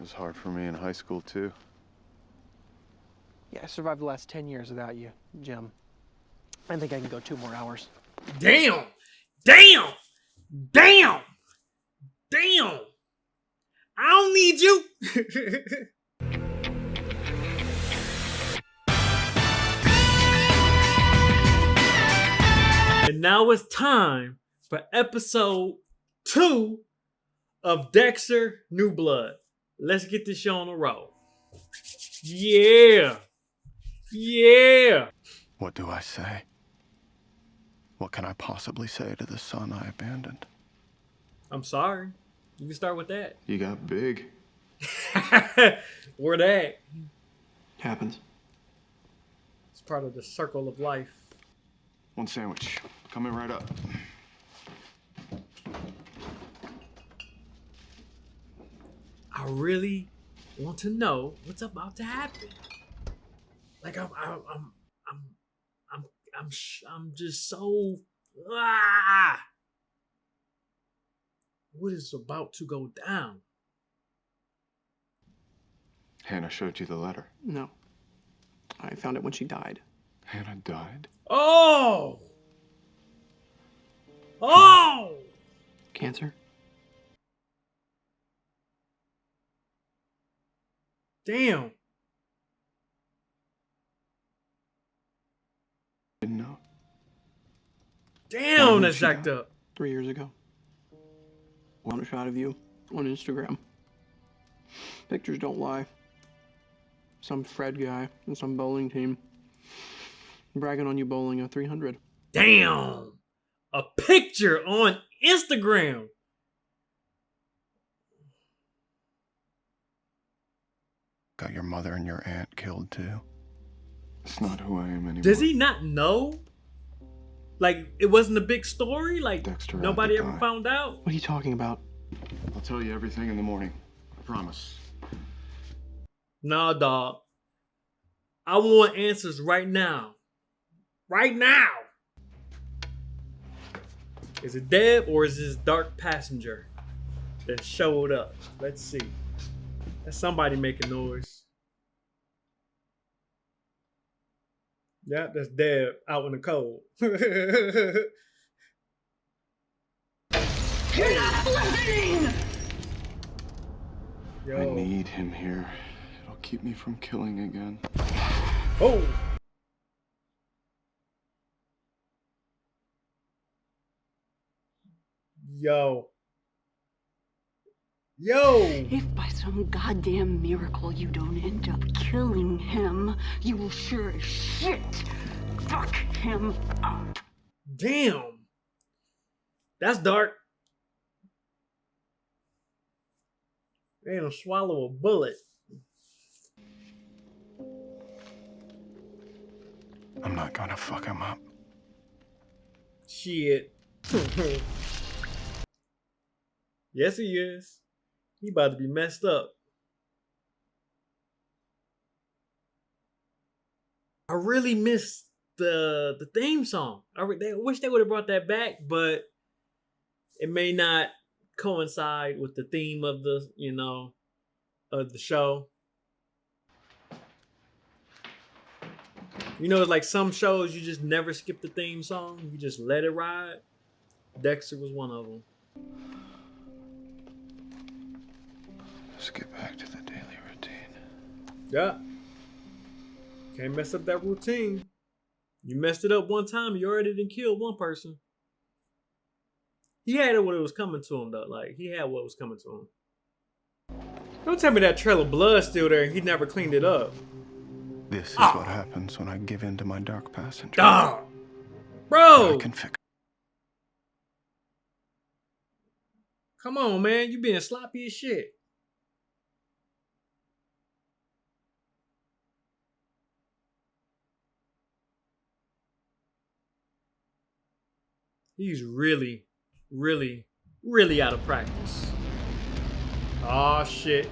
It was hard for me in high school, too. Yeah, I survived the last 10 years without you, Jim. I think I can go two more hours. Damn! Damn! Damn! Damn! I don't need you! and now it's time for episode two of Dexter New Blood. Let's get this show on the road. Yeah! Yeah! What do I say? What can I possibly say to the son I abandoned? I'm sorry. You can start with that. You got big. Where that? Happens. It's part of the circle of life. One sandwich. Coming right up. I really want to know what's about to happen. Like I'm, I'm, I'm, I'm, I'm, I'm, sh- I'm just so ah. What is about to go down? Hannah showed you the letter. No. I found it when she died. Hannah died? Oh, oh. Cancer? Damn. Didn't know. Damn, that's jacked up. Three years ago. A shot of you on Instagram. Pictures don't lie. Some Fred guy and some bowling team bragging on you bowling a 300. Damn. A picture on Instagram. Got your mother and your aunt killed, too. It's not who I am anymore. Does he not know? Like it wasn't a big story. Like Dexter nobody ever die. found out. What are you talking about? I'll tell you everything in the morning. I promise. Nah, dog. I want answers right now. Right now. Is it Deb or is this dark passenger that showed up? Let's see. That's somebody making noise. Yeah, that's Deb out in the cold. You're not listening! Yo. I need him here. It'll keep me from killing again. Oh. Yo. Yo. If by some goddamn miracle you don't end up killing him, you will sure as shit fuck him up. Damn. That's dark. They ain't gonna swallow a bullet. I'm not gonna fuck him up. Shit. yes, he is. He about to be messed up. I really missed the the theme song. I, re- they, I wish they would have brought that back, but it may not coincide with the theme of the you know of the show. You know, like some shows, you just never skip the theme song. You just let it ride. Dexter was one of them. Let's get back to the daily routine. Yeah. Can't mess up that routine. You messed it up one time, you already done kill one person. He had it when it was coming to him though. Like he had what was coming to him. Don't tell me that trail of blood's still there and he never cleaned it up. This is Ah. what happens when I give in to my dark passenger. I Bro, can fix come on, man. You being sloppy as shit. He's really, really, really out of practice. Oh shit.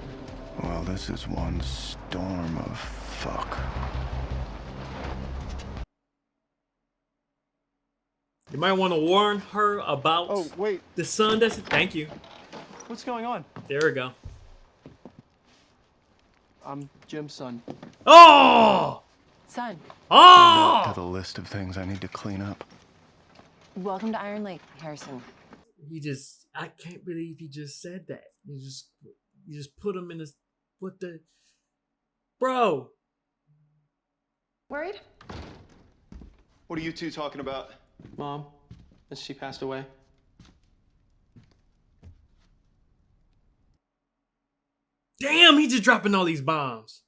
Well, this is one storm of fuck. You might want to warn her about Oh, wait. the son that's thank you. What's going on? There we go. I'm Jim's son. Oh! Son, Oh! To the list of things I need to clean up. Welcome to Iron Lake, Harrison. He just I can't believe he just said that. You just you just put him in this what the Bro, Worried? What are you two talking about? Mom, as she passed away. damn, he just dropping all these bombs.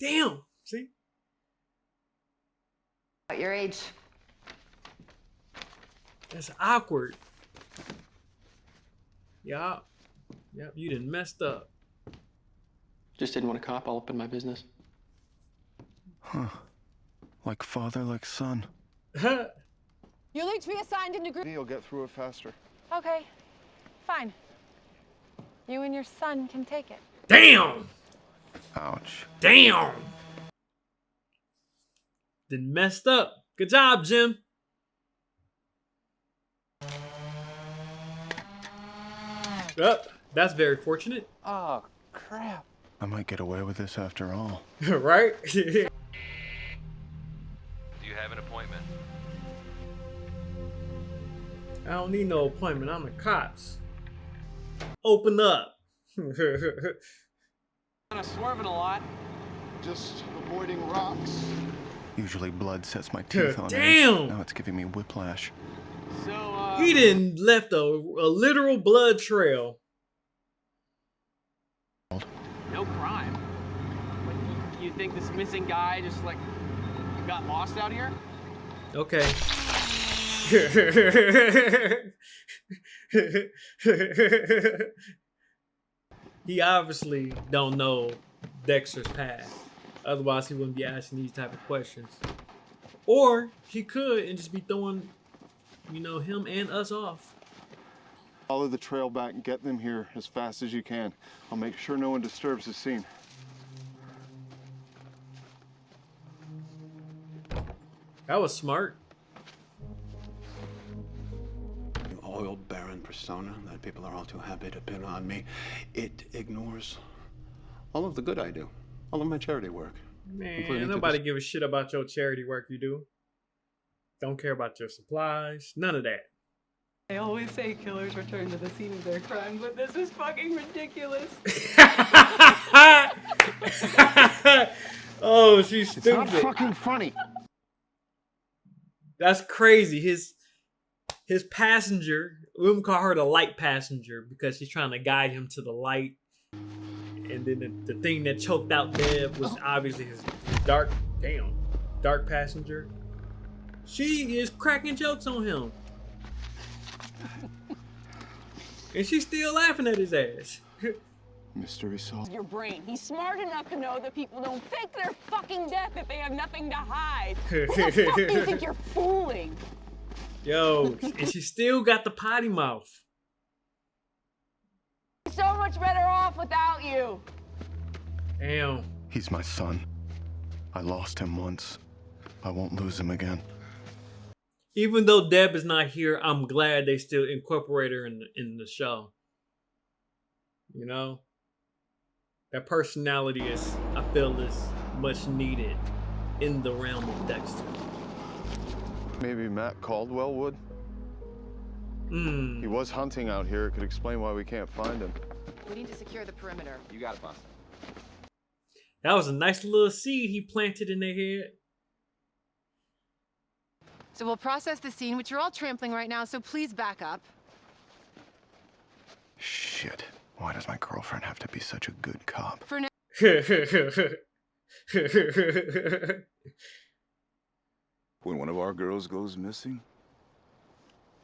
Damn. See? At your age. That's awkward. Yeah. Yep, you didn't messed up. Just didn't want a cop all up in my business. Huh. Like father, like son. You'll each be assigned into group. You'll get through it faster. Okay, fine. You and your son can take it. damn! Ouch. Damn! Then messed up. Good job, Jim. Up. that's very fortunate. Oh, crap. I might get away with this after all. right? Do you have an appointment? I don't need no appointment. I'm the cops. Open up. Kind of swerving a lot. Just avoiding rocks. Usually blood sets my teeth on edge. Damn! Now it's giving me whiplash. So, uh. he didn't left a, a literal blood trail. No crime. You think this missing guy just, like, got lost out here? Okay. he obviously don't know Dexter's past. Otherwise, he wouldn't be asking these type of questions. Or he could and just be throwing, you know, him and us off. Follow the trail back and get them here as fast as you can. I'll make sure no one disturbs the scene. That was smart. oil baron persona that people are all too happy to pin on me. It ignores all of the good I do, all of my charity work. Man, nobody this- give a shit about your charity work you do. Don't care about your supplies. None of that. They always say killers return to the scene of their crime, but this is fucking ridiculous. oh, she's stupid. Not fucking funny. That's crazy. His his passenger, we would call her the light passenger because she's trying to guide him to the light. And then the, the thing that choked out Deb was oh. obviously his, his dark, damn, dark passenger. She is cracking jokes on him. and she's still laughing at his ass. Mystery solved. Your brain. He's smart enough to know that people don't fake their fucking death if they have nothing to hide. Who the fuck do you think you're fooling? Yo, and she still got the potty mouth. So much better off without you. Damn. He's my son. I lost him once. I won't lose him again. Even though Deb is not here, I'm glad they still incorporate her in the, in the show. You know, that personality is, I feel, is much needed in the realm of Dexter. Maybe Matt Caldwell would. Hmm. He was hunting out here. It could explain why we can't find him. We need to secure the perimeter. You got it, boss. That was a nice little seed he planted in their head. So we'll process the scene, which you're all trampling right now, so please back up. Shit. Why does my girlfriend have to be such a good cop? For now, When one of our girls goes missing,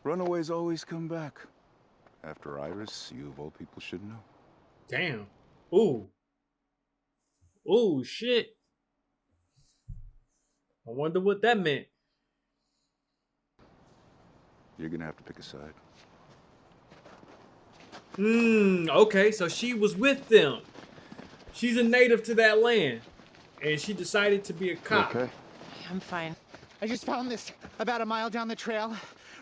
runaways always come back. After Iris, you of all people should know. Damn. Ooh. Ooh, shit. I wonder what that meant. You're gonna have to pick a side. Hmm, okay, so she was with them. She's a native to that land. And she decided to be a cop. Okay. I'm fine. I just found this about a mile down the trail,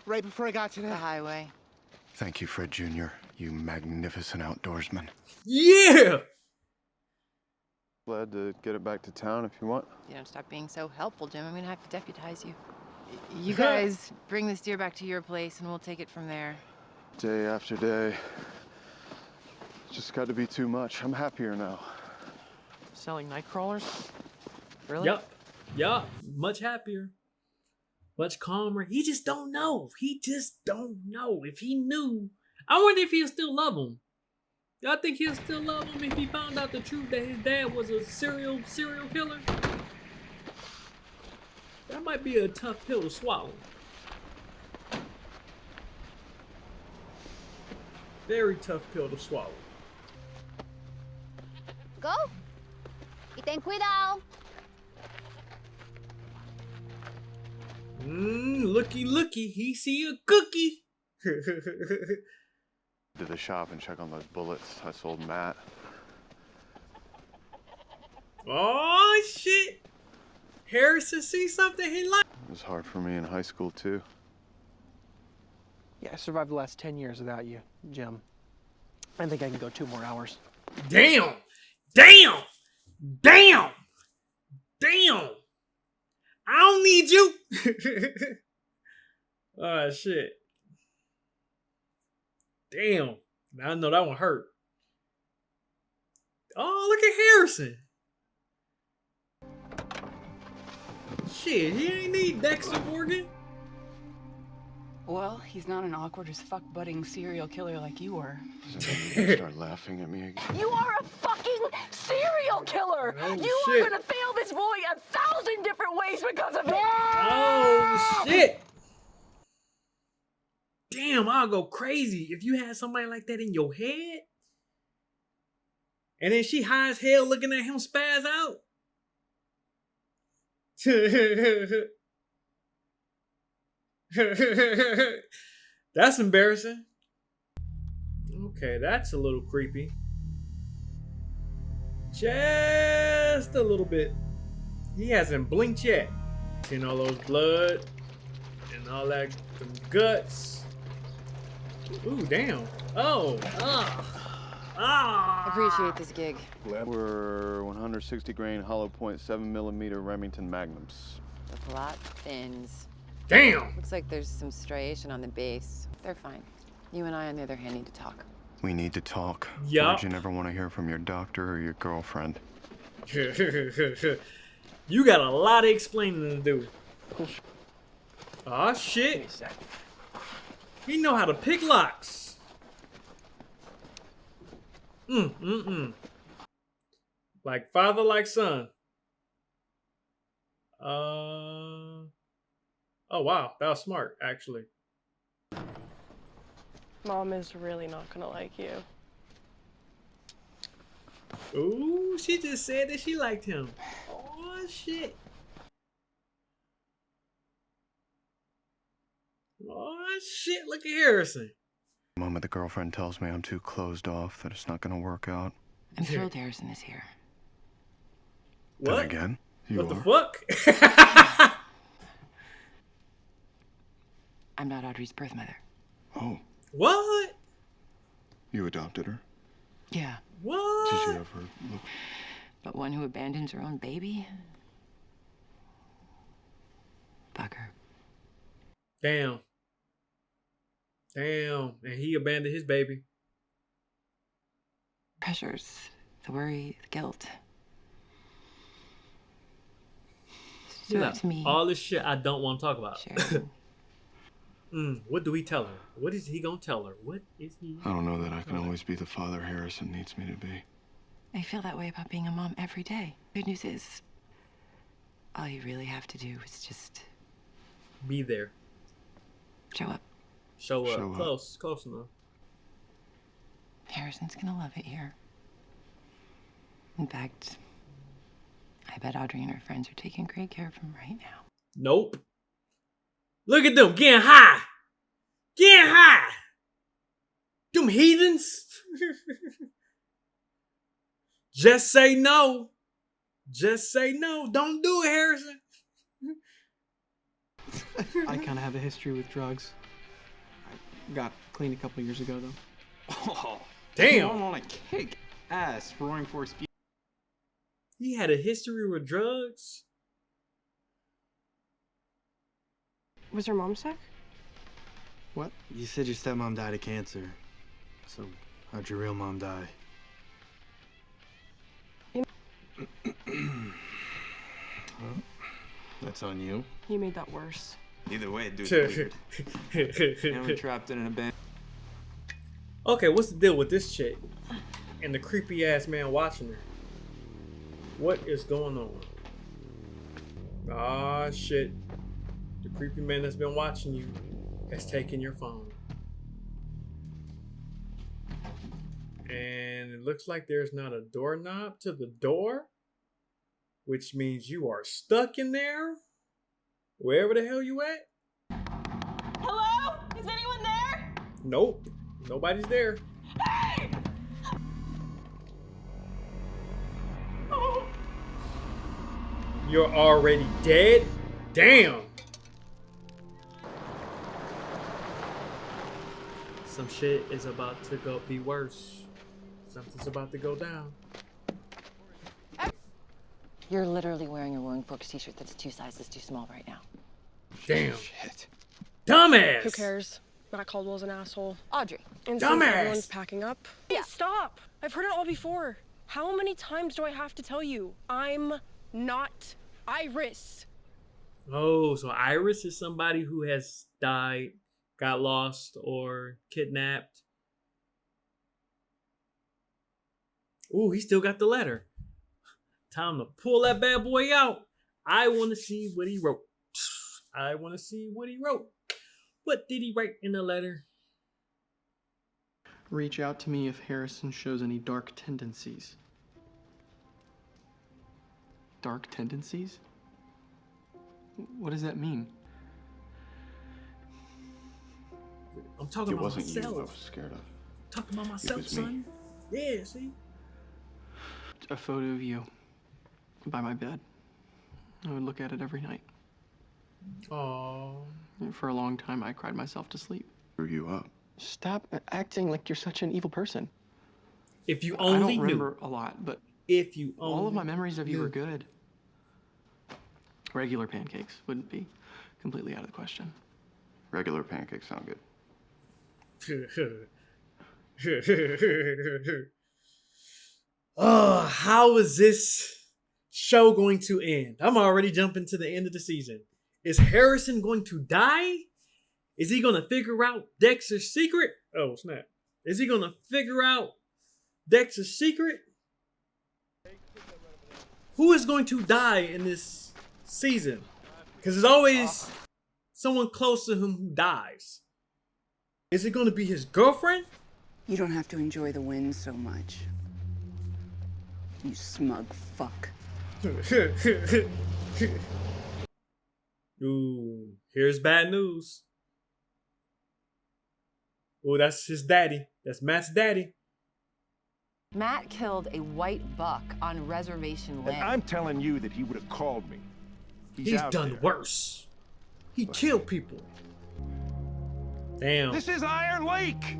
right before I got to The the. highway. Thank you, Fred Jr., you magnificent outdoorsman. Yeah! Glad to get it back to town if you want. You don't stop being so helpful, Jim. I'm gonna have to deputize you. You guys bring this deer back to your place, and we'll take it from there. Day after day. Just got to be too much. I'm happier now. Selling night crawlers? Really? Yup. Yup. Much happier. Much calmer. He just don't know. He just don't know. If he knew, I wonder if he'll still love him. Y'all think he'll still love him if he found out the truth that his dad was a serial serial killer? That might be a tough pill to swallow. Very tough pill to swallow. Go. Y ten cuidado. Mmm, looky, looky, he see a cookie. To the shop and check on those bullets I sold Matt. oh shit! Harrison see something he like. It was hard for me in high school too. Yeah, I survived the last 10 years without you, Jim. I think I can go two more hours. Damn! Damn! Damn! Damn! I don't need you. oh shit. Damn. Now I know that one hurt. Oh, look at Harrison. Shit, he ain't need Dexter Morgan. Well, he's not an awkward as fuck budding serial killer like you were. Start laughing at me again. You are a fucking serial killer! Oh, you shit. are gonna fail this boy a thousand different ways because of it! Oh shit! Damn, I'll go crazy if you had somebody like that in your head. And then she high as hell looking at him spaz out. that's embarrassing. Okay, that's a little creepy. Just a little bit. He hasn't blinked yet. Seen all those blood and all that guts. Ooh, damn. Oh, ah, ah. Appreciate this gig. Glad We're 160 grain hollow point 7 millimeter Remington Magnums. The plot thins. Damn. Looks like there's some striation on the base. They're fine. You and I, on the other hand, need to talk. We need to talk. Yup. Did you never want to hear from your doctor or your girlfriend? you got a lot of explaining to do. Aw, shit. He know how to pick locks. Mm, mm, mm. Like father, like son. Uh. Oh, wow. That was smart, actually. Mom is really not gonna like you. Ooh, she just said that she liked him. Oh, shit. Oh, shit. Look at Harrison. The moment the girlfriend tells me I'm too closed off, that it's not going to work out. I'm thrilled Harrison is here. Then What? again, you what are. the fuck? I'm not Audrey's birth mother. Oh, what? you adopted her? Yeah, What? Did you ever look? but one who abandons her own baby? Fuck her. Damn. Damn. And he abandoned his baby. Pressures, the worry, the guilt. You Do know, it to me. all this shit I don't want to talk about. Sharon. mm, what do we tell her? What is he gonna tell her? What is he? I don't know that I can always be the father Harrison needs me to be. I feel that way about being a mom every day. Good news is, all you really have to do is just Be there. show up. Show up. Show up. Close. Close enough. Harrison's gonna love it here. In fact, I bet Audrey and her friends are taking great care of him right now. Nope. Look at them getting high. Getting high. Them heathens. Just say no. Just say no. Don't do it, Harrison. I kind of have a history with drugs. I got clean a couple years ago, though. Oh, Damn. I'm on a kick ass roaring force speed. He had a history with drugs. Was her mom sick? What? You said your stepmom died of cancer. So, how'd your real mom die? well, that's on you. You made that worse. Either way, weird. and we're trapped in an abandoned. Okay, what's the deal with this chick and the creepy ass man watching her? What is going on? Ah, shit. The creepy man that's been watching you has taken your phone. And it looks like there's not a doorknob to the door, which means you are stuck in there, wherever the hell you at. Hello? Is anyone there? Nope, nobody's there. Hey! You're already dead? Damn. Some shit is about to go be worse. Something's about to go down. You're literally wearing a Roaring Forks t-shirt that's two sizes too small right now. Damn. Dumbass. Who cares? Matt Caldwell's an asshole. Audrey. And Dumbass. since everyone's packing up. Yeah. Stop! I've heard it all before. How many times do I have to tell you? I'm not Iris. Oh, so Iris is somebody who has died, got lost, or kidnapped. Ooh, he still got the letter. Time to pull that bad boy out. I want to see what he wrote. I want to see what he wrote. What did he write in the letter? Reach out to me if Harrison shows any dark tendencies. Dark tendencies? What does that mean? I'm talking It about wasn't myself. you I was scared of. Talking about myself, was me. son. Yeah, see? A photo of you by my bed. I would look at it every night. Oh. For a long time, I cried myself to sleep. Drew you up. Stop acting like you're such an evil person. If you only I don't knew. remember a lot, but If you all of my memories of you are knew. good. Regular pancakes wouldn't be completely out of the question. Regular pancakes sound good. oh, how is this show going to end? I'm already jumping to the end of the season. Is Harrison going to die? Is he going to figure out Dexter's secret? Oh, snap. Is he going to figure out Dexter's secret? Who is going to die in this season? Because there's always someone close to him who dies. Is it going to be his girlfriend? You don't have to enjoy the wind so much. You smug fuck. Ooh, here's bad news. Ooh, that's his daddy. That's Matt's daddy. Matt killed a white buck on reservation And land. I'm telling you that he would have called me. He's, He's done there. worse. He killed people. Damn. This is Iron Lake.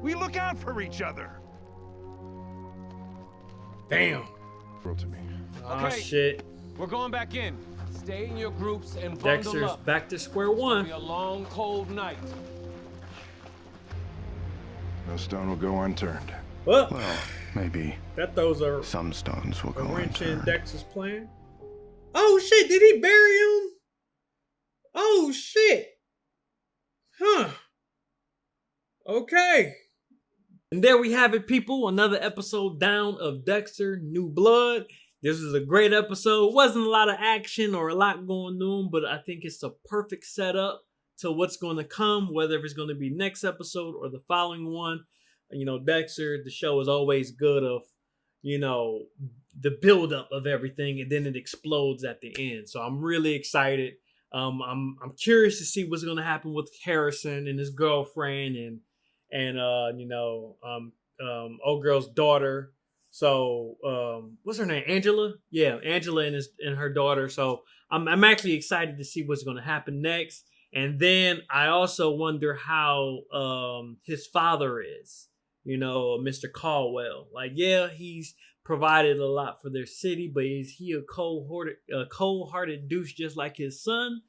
We look out for each other. Damn. World to me. Ah, Okay. shit. We're going back in. Stay in your groups and bundle Dexter's up. back to square one. It'll one. be a long, cold night. No stone will go unturned. Well, Well, maybe that throws a, some stones will a go wrench in unturned. Dexter's plan. Oh shit! Did he bury him? Oh shit! Huh. Okay. And there we have it, people. Another episode down of Dexter New Blood. This is a great episode. Wasn't a lot of action or a lot going on, but I think it's the perfect setup to what's going to come, whether it's going to be next episode or the following one. You know, Dexter, the show is always good of, you know, the buildup of everything, and then it explodes at the end. So I'm really excited. Um, I'm I'm curious to see what's going to happen with Harrison and his girlfriend and and uh, you know, um, um, old girl's daughter. So, um, what's her name? Angela. Yeah, Angela and his and her daughter. So, I'm I'm actually excited to see what's going to happen next. And then I also wonder how um his father is. you know, Mr. Caldwell. Like, yeah, he's provided a lot for their city, but is he a cold-hearted, a cold-hearted douche just like his son?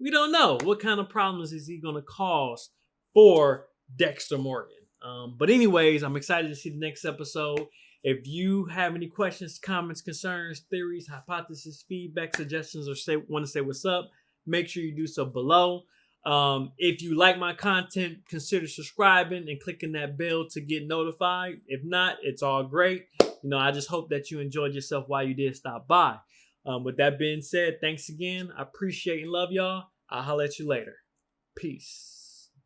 We don't know. What kind of problems is he going to cause for Dexter Morgan? Um, but anyways, I'm excited to see the next episode. If you have any questions, comments, concerns, theories, hypotheses, feedback, suggestions, or say want to say what's up, make sure you do so below. Um, if you like my content, consider subscribing and clicking that bell to get notified. If not, it's all great. You know, I just hope that you enjoyed yourself while you did stop by. Um, with that being said, thanks again. I appreciate and love y'all. I'll holler at you later. Peace.